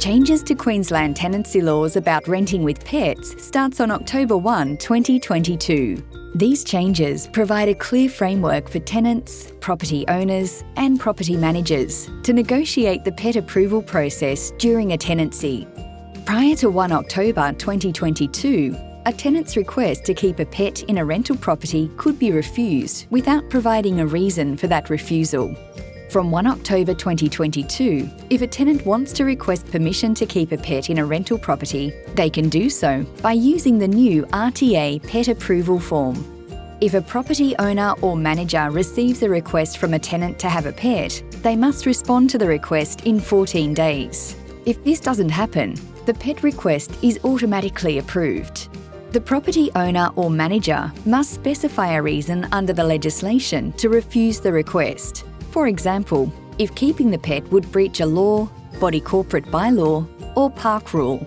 Changes to Queensland tenancy laws about renting with pets starts on October 1, 2022. These changes provide a clear framework for tenants, property owners and property managers to negotiate the pet approval process during a tenancy. Prior to 1 October 2022, a tenant's request to keep a pet in a rental property could be refused without providing a reason for that refusal. From 1 October 2022, if a tenant wants to request permission to keep a pet in a rental property, they can do so by using the new RTA Pet Approval Form. If a property owner or manager receives a request from a tenant to have a pet, they must respond to the request in 14 days. If this doesn't happen, the pet request is automatically approved. The property owner or manager must specify a reason under the legislation to refuse the request. For example, if keeping the pet would breach a law, body corporate bylaw or park rule.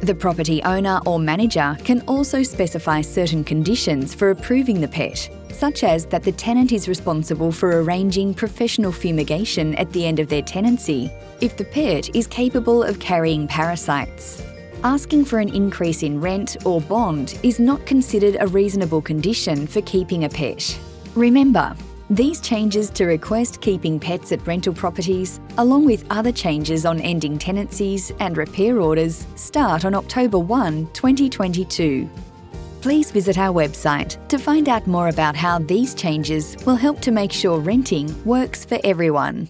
The property owner or manager can also specify certain conditions for approving the pet, such as that the tenant is responsible for arranging professional fumigation at the end of their tenancy if the pet is capable of carrying parasites. Asking for an increase in rent or bond is not considered a reasonable condition for keeping a pet. Remember, these changes to request keeping pets at rental properties, along with other changes on ending tenancies and repair orders, start on October 1, 2022. Please visit our website to find out more about how these changes will help to make sure renting works for everyone.